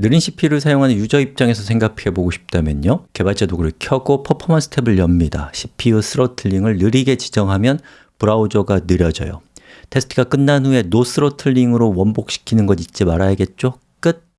느린 CPU를 사용하는 유저 입장에서 생각해 보고 싶다면요. 개발자 도구를 켜고 퍼포먼스 탭을 엽니다. CPU throttling을 느리게 지정하면 브라우저가 느려져요. 테스트가 끝난 후에 No throttling으로 원복시키는 것 잊지 말아야겠죠?